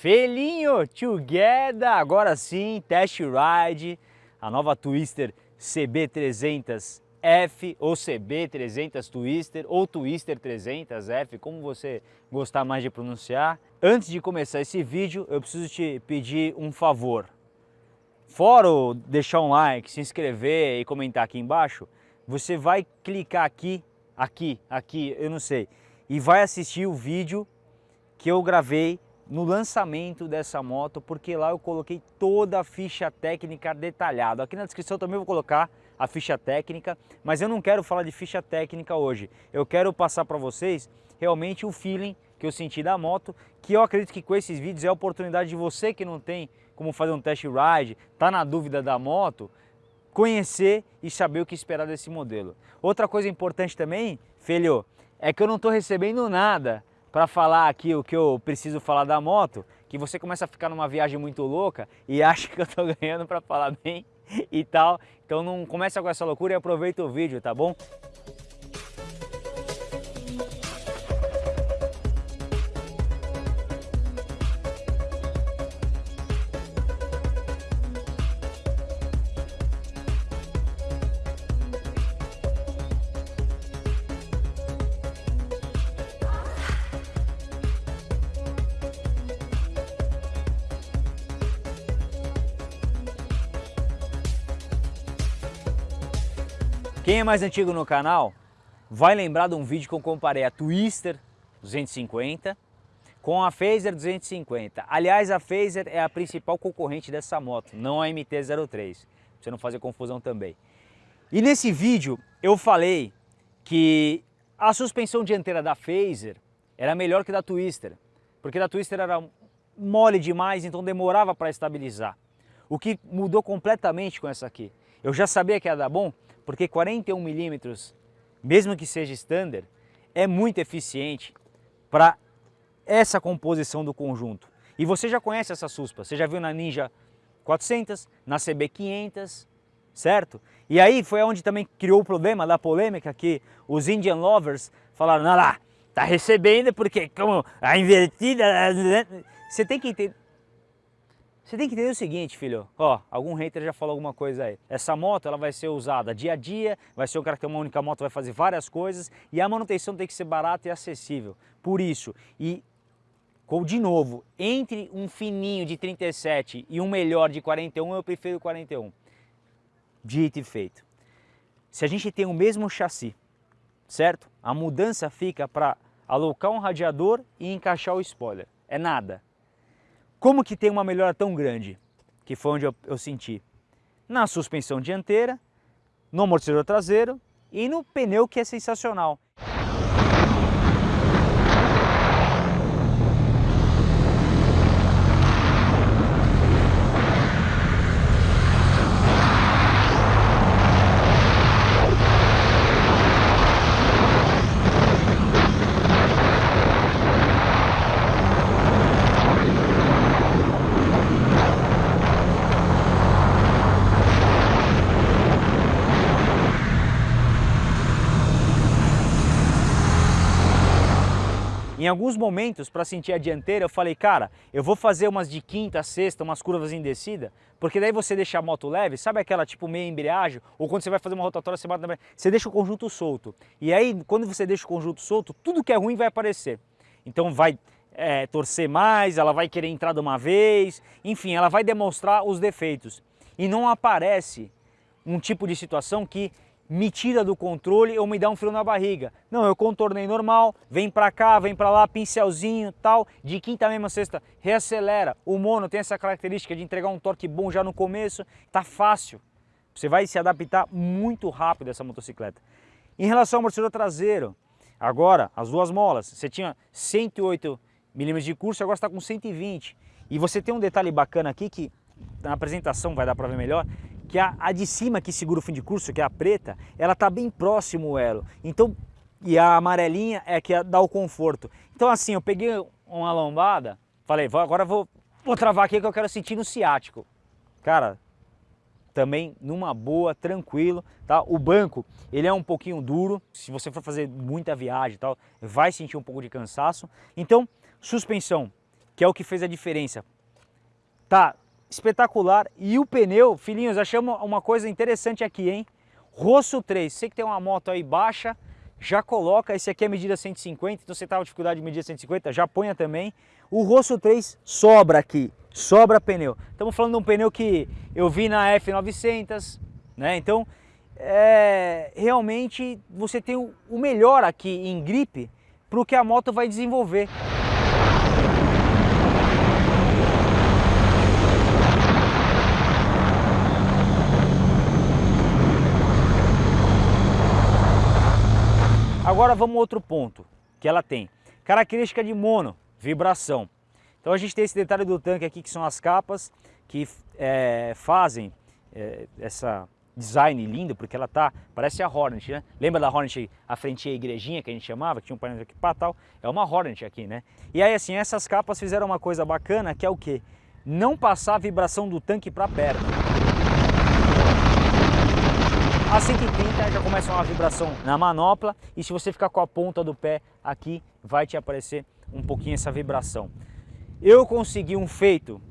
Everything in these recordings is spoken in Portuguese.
Felinho together, agora sim, test ride, a nova Twister CB300F ou CB300 Twister ou Twister 300F, como você gostar mais de pronunciar. Antes de começar esse vídeo, eu preciso te pedir um favor. Fora deixar um like, se inscrever e comentar aqui embaixo, você vai clicar aqui, aqui, aqui, eu não sei, e vai assistir o vídeo que eu gravei no lançamento dessa moto, porque lá eu coloquei toda a ficha técnica detalhada. Aqui na descrição também vou colocar a ficha técnica, mas eu não quero falar de ficha técnica hoje. Eu quero passar para vocês realmente o feeling que eu senti da moto, que eu acredito que com esses vídeos é a oportunidade de você que não tem como fazer um test ride, tá na dúvida da moto, conhecer e saber o que esperar desse modelo. Outra coisa importante também, filho, é que eu não estou recebendo nada para falar aqui o que eu preciso falar da moto, que você começa a ficar numa viagem muito louca e acha que eu estou ganhando para falar bem e tal. Então não começa com essa loucura e aproveita o vídeo, tá bom? Quem é mais antigo no canal vai lembrar de um vídeo que eu comparei a Twister 250 com a Phaser 250. Aliás, a Phaser é a principal concorrente dessa moto, não a MT-03, pra você não fazer confusão também. E nesse vídeo eu falei que a suspensão dianteira da Phaser era melhor que da Twister, porque da Twister era mole demais, então demorava para estabilizar. O que mudou completamente com essa aqui. Eu já sabia que ia dar bom, porque 41 milímetros, mesmo que seja standard, é muito eficiente para essa composição do conjunto. E você já conhece essa suspa, você já viu na Ninja 400, na CB 500, certo? E aí foi onde também criou o problema da polêmica que os Indian Lovers falaram, não lá, tá recebendo porque como a invertida... Você tem que entender, você tem que entender o seguinte, filho, ó, algum hater já falou alguma coisa aí. Essa moto, ela vai ser usada dia a dia, vai ser um cara que tem uma única moto, vai fazer várias coisas e a manutenção tem que ser barata e acessível. Por isso, e de novo, entre um fininho de 37 e um melhor de 41, eu prefiro 41. Dito e feito. Se a gente tem o mesmo chassi, certo? A mudança fica para alocar um radiador e encaixar o spoiler. É nada. Como que tem uma melhora tão grande? Que foi onde eu, eu senti. Na suspensão dianteira, no amortecedor traseiro e no pneu que é sensacional. Alguns momentos, para sentir a dianteira, eu falei, cara, eu vou fazer umas de quinta, sexta, umas curvas em descida, porque daí você deixa a moto leve, sabe aquela tipo meia embreagem? Ou quando você vai fazer uma rotatória, você, bate você deixa o conjunto solto. E aí, quando você deixa o conjunto solto, tudo que é ruim vai aparecer. Então vai é, torcer mais, ela vai querer entrar de uma vez, enfim, ela vai demonstrar os defeitos. E não aparece um tipo de situação que me tira do controle ou me dá um frio na barriga. Não, eu contornei normal, vem pra cá, vem pra lá, pincelzinho tal, de quinta mesmo a sexta, reacelera. O mono tem essa característica de entregar um torque bom já no começo, tá fácil. Você vai se adaptar muito rápido a essa motocicleta. Em relação ao amortecedor traseiro, agora as duas molas, você tinha 108 milímetros de curso, agora está com 120. E você tem um detalhe bacana aqui que na apresentação vai dar para ver melhor, que a, a de cima que segura o fim de curso, que é a preta, ela está bem próximo o elo. Então, e a amarelinha é que dá o conforto. Então assim, eu peguei uma lombada, falei, agora vou, vou travar aqui que eu quero sentir no ciático. Cara, também numa boa, tranquilo, tá? O banco, ele é um pouquinho duro, se você for fazer muita viagem e tal, vai sentir um pouco de cansaço. Então, suspensão, que é o que fez a diferença. Tá espetacular. E o pneu, filhinhos, achamos uma coisa interessante aqui, hein? Rosso 3, você que tem uma moto aí baixa, já coloca, esse aqui é medida 150, então você estava com dificuldade de medir 150, já ponha também. O Rosso 3 sobra aqui, sobra pneu. Estamos falando de um pneu que eu vi na F900, né? Então, é, realmente você tem o melhor aqui em gripe para o que a moto vai desenvolver. Agora vamos a outro ponto que ela tem. Característica de mono, vibração. Então a gente tem esse detalhe do tanque aqui que são as capas que é, fazem é, essa design lindo, porque ela tá, parece a Hornet, né? Lembra da Hornet, a frente a igrejinha que a gente chamava, que tinha um painel aqui para tal? É uma Hornet aqui, né? E aí assim, essas capas fizeram uma coisa bacana, que é o que? Não passar a vibração do tanque para perto. A 130 já começa uma vibração na manopla e se você ficar com a ponta do pé aqui, vai te aparecer um pouquinho essa vibração. Eu consegui um feito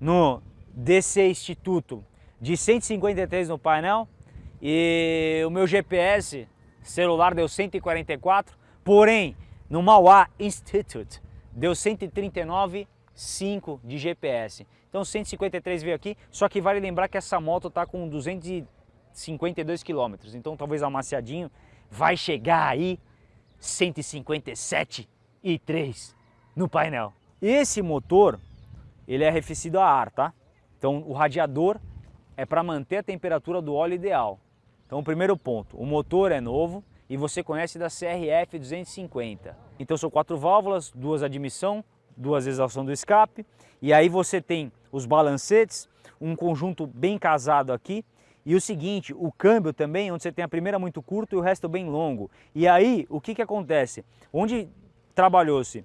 no DC Instituto de 153 no painel e o meu GPS celular deu 144, porém no Mauá Institute deu 139,5 de GPS. Então 153 veio aqui, só que vale lembrar que essa moto está com 200 52 quilômetros. Então talvez amaciadinho vai chegar aí 157 e 3 no painel. Esse motor, ele é arrefecido a ar, tá? Então o radiador é para manter a temperatura do óleo ideal. Então primeiro ponto, o motor é novo e você conhece da CRF 250. Então são quatro válvulas, duas admissão, duas exaustão do escape e aí você tem os balancetes, um conjunto bem casado aqui e o seguinte, o câmbio também, onde você tem a primeira muito curto e o resto bem longo. E aí, o que, que acontece? Onde trabalhou-se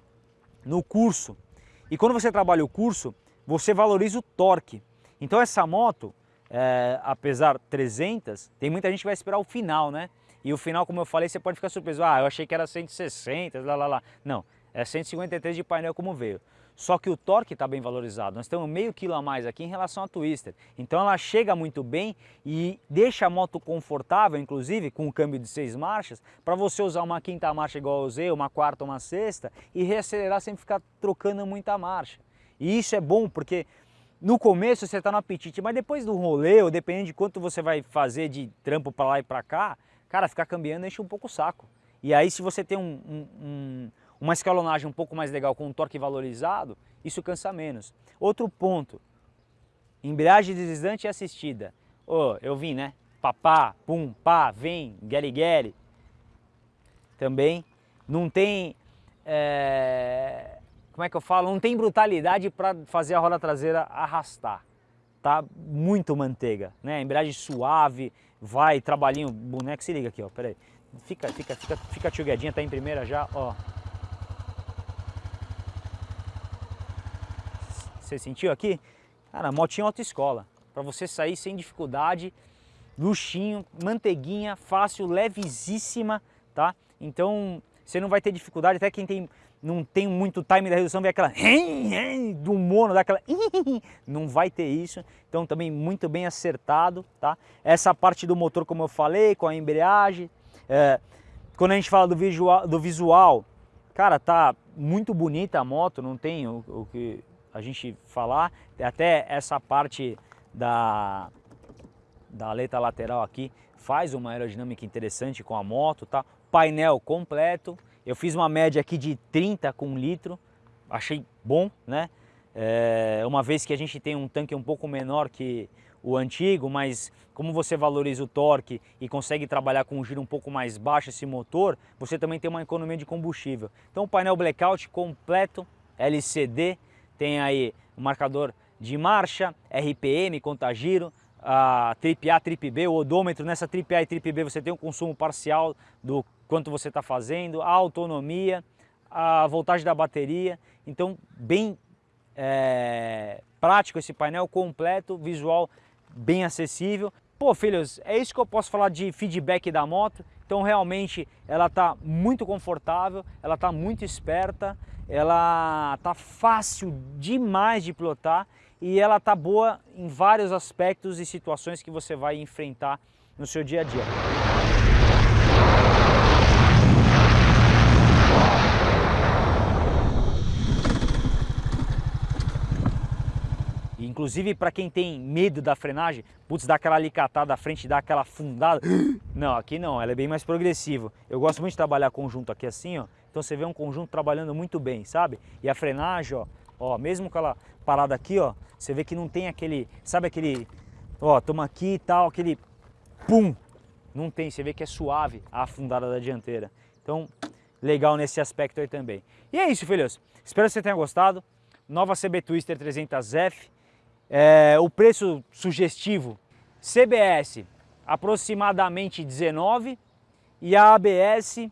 no curso, e quando você trabalha o curso, você valoriza o torque. Então essa moto, é, apesar 300, tem muita gente que vai esperar o final, né? E o final, como eu falei, você pode ficar surpreso. Ah, eu achei que era 160, lá, lá, lá. Não, é 153 de painel como veio. Só que o torque está bem valorizado. Nós temos meio quilo a mais aqui em relação à Twister. Então ela chega muito bem e deixa a moto confortável, inclusive com o câmbio de seis marchas, para você usar uma quinta marcha igual eu usei, uma quarta, uma sexta e reacelerar sem ficar trocando muita marcha. E isso é bom porque no começo você está no apetite, mas depois do rolê, ou dependendo de quanto você vai fazer de trampo para lá e para cá, cara, ficar cambiando enche um pouco o saco. E aí se você tem um, um, um uma escalonagem um pouco mais legal com um torque valorizado, isso cansa menos. Outro ponto, embreagem deslizante e assistida. Oh, eu vim, né? Papá, pum, pá, vem, gueri gueri. Também não tem, é... como é que eu falo? Não tem brutalidade para fazer a roda traseira arrastar. Tá muito manteiga, né? Embreagem suave, vai, trabalhinho, boneco, se liga aqui, ó, peraí. Fica, fica, fica, fica tá em primeira já, ó. Você sentiu aqui? Cara, motinha autoescola. Para você sair sem dificuldade, luxinho, manteiguinha, fácil, levezíssima, tá? Então você não vai ter dificuldade, até quem tem, não tem muito time da redução, vê aquela do mono, daquela não vai ter isso. Então também muito bem acertado, tá? Essa parte do motor, como eu falei, com a embreagem. É, quando a gente fala do visual, do visual, cara, tá muito bonita a moto, não tem o, o que a gente falar, até essa parte da, da aleta lateral aqui faz uma aerodinâmica interessante com a moto, tá? Painel completo, eu fiz uma média aqui de 30 com litro, achei bom, né? É, uma vez que a gente tem um tanque um pouco menor que o antigo, mas como você valoriza o torque e consegue trabalhar com um giro um pouco mais baixo esse motor, você também tem uma economia de combustível. Então o painel blackout completo, LCD, tem aí o marcador de marcha, RPM, contagiro, a trip A, trip B, o odômetro. Nessa trip A e trip B você tem um consumo parcial do quanto você está fazendo, a autonomia, a voltagem da bateria. Então, bem é, prático esse painel completo, visual bem acessível. Pô, filhos, é isso que eu posso falar de feedback da moto. Então realmente ela está muito confortável, ela está muito esperta, ela está fácil demais de pilotar e ela está boa em vários aspectos e situações que você vai enfrentar no seu dia a dia. Inclusive para quem tem medo da frenagem, putz, dá aquela alicatada à frente, dá aquela fundada. Não, aqui não, ela é bem mais progressiva. Eu gosto muito de trabalhar conjunto aqui assim, ó. Então você vê um conjunto trabalhando muito bem, sabe? E a frenagem, ó, ó, mesmo com ela parada aqui, ó, você vê que não tem aquele, sabe aquele, ó, toma aqui e tal, aquele pum. Não tem, você vê que é suave a afundada da dianteira. Então, legal nesse aspecto aí também. E é isso, filhos. Espero que você tenha gostado. Nova CB Twister 300F é, o preço sugestivo, CBS aproximadamente 19 e a ABS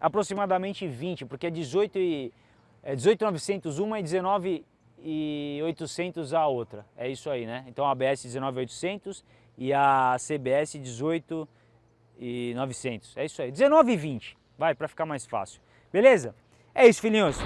aproximadamente 20, porque é 18 e é 18.900 uma e 19 e 800 a outra. É isso aí, né? Então a ABS 19.800 e a CBS 18 e 900. É isso aí. 19 e 20. Vai para ficar mais fácil. Beleza? É isso, filhinhos.